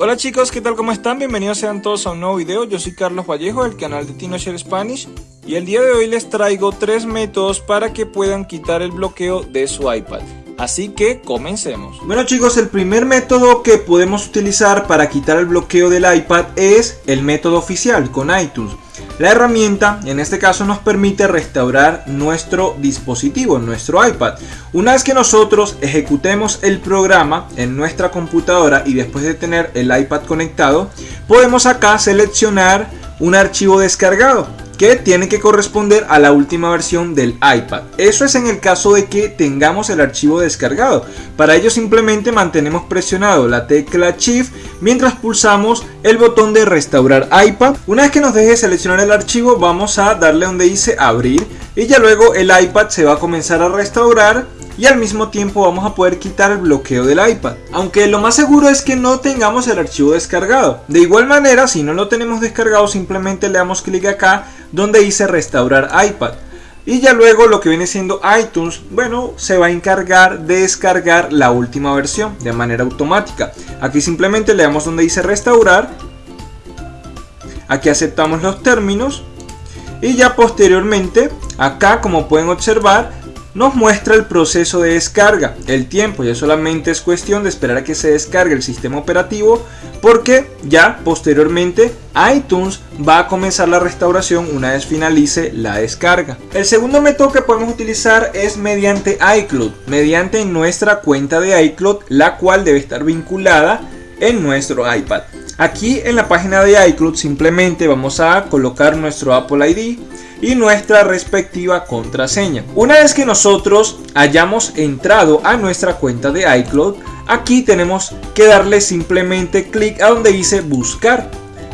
Hola chicos, ¿qué tal? ¿Cómo están? Bienvenidos sean todos a un nuevo video. Yo soy Carlos Vallejo del canal de TinoShare Spanish y el día de hoy les traigo tres métodos para que puedan quitar el bloqueo de su iPad. Así que comencemos. Bueno chicos, el primer método que podemos utilizar para quitar el bloqueo del iPad es el método oficial con iTunes. La herramienta en este caso nos permite restaurar nuestro dispositivo, nuestro iPad. Una vez que nosotros ejecutemos el programa en nuestra computadora y después de tener el iPad conectado, podemos acá seleccionar un archivo descargado que tiene que corresponder a la última versión del iPad. Eso es en el caso de que tengamos el archivo descargado. Para ello simplemente mantenemos presionado la tecla Shift mientras pulsamos el botón de restaurar iPad. Una vez que nos deje seleccionar el archivo vamos a darle donde dice abrir y ya luego el iPad se va a comenzar a restaurar y al mismo tiempo vamos a poder quitar el bloqueo del iPad. Aunque lo más seguro es que no tengamos el archivo descargado. De igual manera, si no lo tenemos descargado, simplemente le damos clic acá donde dice restaurar iPad. Y ya luego lo que viene siendo iTunes, bueno, se va a encargar de descargar la última versión de manera automática. Aquí simplemente le damos donde dice restaurar. Aquí aceptamos los términos. Y ya posteriormente, acá como pueden observar, nos muestra el proceso de descarga, el tiempo, ya solamente es cuestión de esperar a que se descargue el sistema operativo porque ya posteriormente iTunes va a comenzar la restauración una vez finalice la descarga. El segundo método que podemos utilizar es mediante iCloud, mediante nuestra cuenta de iCloud, la cual debe estar vinculada en nuestro iPad. Aquí en la página de iCloud simplemente vamos a colocar nuestro Apple ID, y nuestra respectiva contraseña. Una vez que nosotros hayamos entrado a nuestra cuenta de iCloud, aquí tenemos que darle simplemente clic a donde dice buscar.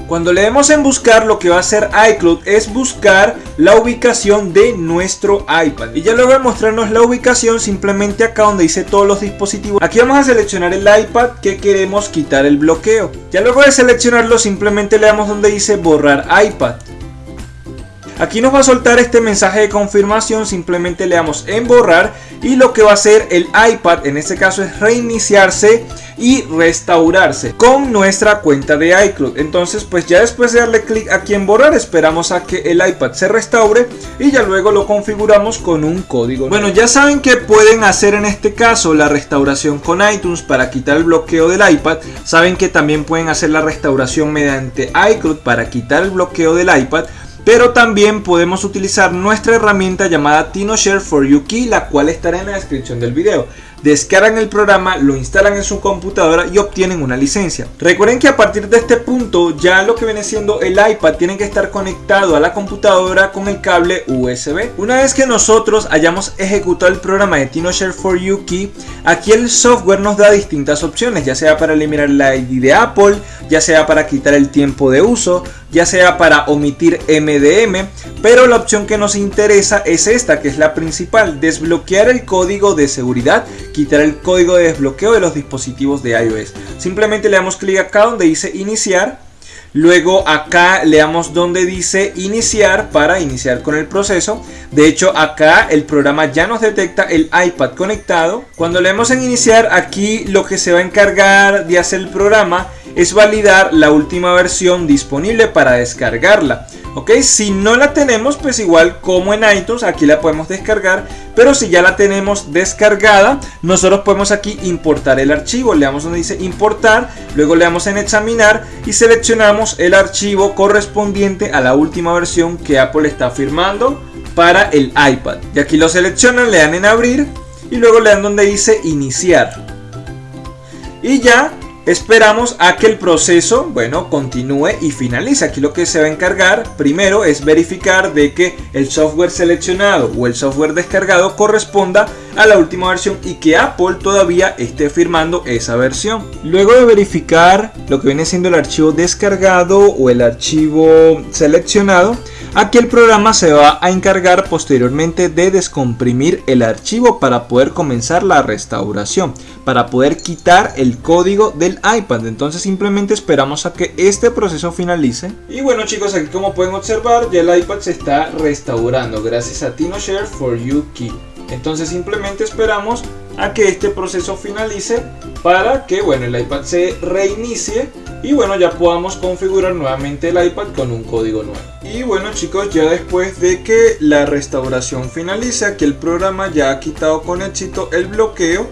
Cuando le demos en buscar lo que va a hacer iCloud es buscar la ubicación de nuestro iPad. Y ya luego de mostrarnos la ubicación simplemente acá donde dice todos los dispositivos. Aquí vamos a seleccionar el iPad que queremos quitar el bloqueo. Ya luego de seleccionarlo simplemente le damos donde dice borrar iPad. Aquí nos va a soltar este mensaje de confirmación, simplemente le damos en borrar y lo que va a hacer el iPad en este caso es reiniciarse y restaurarse con nuestra cuenta de iCloud. Entonces pues ya después de darle clic aquí en borrar esperamos a que el iPad se restaure y ya luego lo configuramos con un código. Bueno ya saben que pueden hacer en este caso la restauración con iTunes para quitar el bloqueo del iPad. Saben que también pueden hacer la restauración mediante iCloud para quitar el bloqueo del iPad pero también podemos utilizar nuestra herramienta llamada TinoShare for You la cual estará en la descripción del video descargan el programa, lo instalan en su computadora y obtienen una licencia. Recuerden que a partir de este punto ya lo que viene siendo el iPad tiene que estar conectado a la computadora con el cable USB. Una vez que nosotros hayamos ejecutado el programa de TinoShare for You Key, aquí el software nos da distintas opciones, ya sea para eliminar la ID de Apple, ya sea para quitar el tiempo de uso, ya sea para omitir MDM, pero la opción que nos interesa es esta, que es la principal, desbloquear el código de seguridad quitar el código de desbloqueo de los dispositivos de iOS. Simplemente le damos clic acá donde dice iniciar. Luego acá le damos donde dice iniciar para iniciar con el proceso. De hecho acá el programa ya nos detecta el iPad conectado. Cuando le damos en iniciar aquí lo que se va a encargar de hacer el programa es validar la última versión disponible para descargarla. Ok, si no la tenemos, pues igual como en iTunes, aquí la podemos descargar. Pero si ya la tenemos descargada, nosotros podemos aquí importar el archivo. Le damos donde dice importar, luego le damos en examinar y seleccionamos el archivo correspondiente a la última versión que Apple está firmando para el iPad. Y aquí lo seleccionan, le dan en abrir y luego le dan donde dice iniciar. Y ya Esperamos a que el proceso, bueno, continúe y finalice. Aquí lo que se va a encargar primero es verificar de que el software seleccionado o el software descargado corresponda a la última versión y que Apple todavía esté firmando esa versión. Luego de verificar lo que viene siendo el archivo descargado o el archivo seleccionado, Aquí el programa se va a encargar posteriormente de descomprimir el archivo para poder comenzar la restauración, para poder quitar el código del iPad. Entonces simplemente esperamos a que este proceso finalice. Y bueno chicos, aquí como pueden observar ya el iPad se está restaurando gracias a TinoShare for You Key. Entonces simplemente esperamos a que este proceso finalice para que bueno el iPad se reinicie y bueno ya podamos configurar nuevamente el iPad con un código nuevo. Y bueno chicos ya después de que la restauración finaliza que el programa ya ha quitado con éxito el bloqueo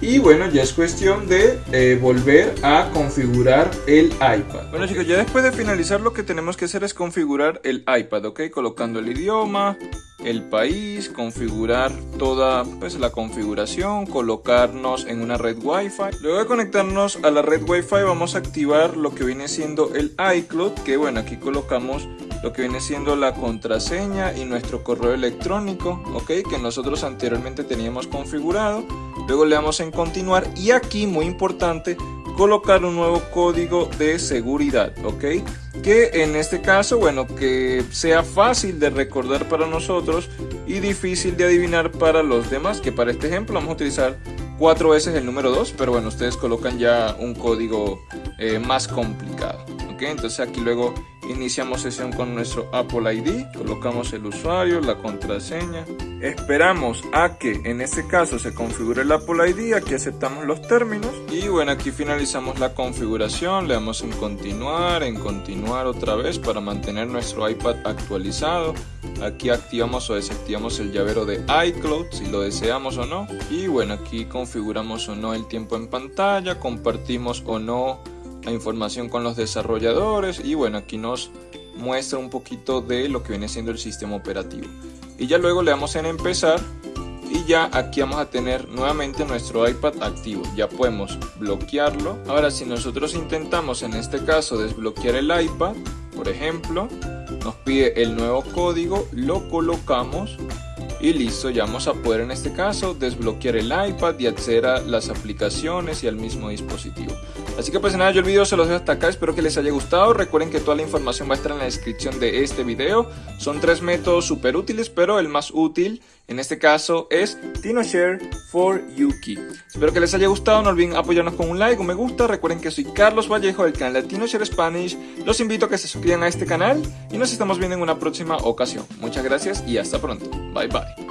y bueno, ya es cuestión de eh, volver a configurar el iPad. Bueno chicos, ya después de finalizar lo que tenemos que hacer es configurar el iPad, ¿ok? Colocando el idioma, el país, configurar toda pues, la configuración, colocarnos en una red Wi-Fi. Luego de conectarnos a la red Wi-Fi vamos a activar lo que viene siendo el iCloud, que bueno, aquí colocamos lo que viene siendo la contraseña y nuestro correo electrónico, ok, que nosotros anteriormente teníamos configurado. Luego le damos en continuar y aquí, muy importante, colocar un nuevo código de seguridad, ok, que en este caso, bueno, que sea fácil de recordar para nosotros y difícil de adivinar para los demás, que para este ejemplo vamos a utilizar cuatro veces el número 2, pero bueno, ustedes colocan ya un código eh, más complicado, ok, entonces aquí luego Iniciamos sesión con nuestro Apple ID, colocamos el usuario, la contraseña. Esperamos a que en este caso se configure el Apple ID, aquí aceptamos los términos y bueno, aquí finalizamos la configuración, le damos en continuar, en continuar otra vez para mantener nuestro iPad actualizado. Aquí activamos o desactivamos el llavero de iCloud si lo deseamos o no. Y bueno, aquí configuramos o no el tiempo en pantalla, compartimos o no la información con los desarrolladores y bueno, aquí nos muestra un poquito de lo que viene siendo el sistema operativo. Y ya luego le damos en empezar y ya aquí vamos a tener nuevamente nuestro iPad activo. Ya podemos bloquearlo. Ahora si nosotros intentamos en este caso desbloquear el iPad, por ejemplo, nos pide el nuevo código, lo colocamos y listo, ya vamos a poder en este caso desbloquear el iPad y acceder a las aplicaciones y al mismo dispositivo. Así que pues nada, yo el video se los dejo hasta acá, espero que les haya gustado. Recuerden que toda la información va a estar en la descripción de este video. Son tres métodos súper útiles, pero el más útil en este caso es TinoShare for Yuki. Espero que les haya gustado, no olviden apoyarnos con un like, un me gusta. Recuerden que soy Carlos Vallejo del canal TinoShare Spanish. Los invito a que se suscriban a este canal y nos estamos viendo en una próxima ocasión. Muchas gracias y hasta pronto. Bye bye.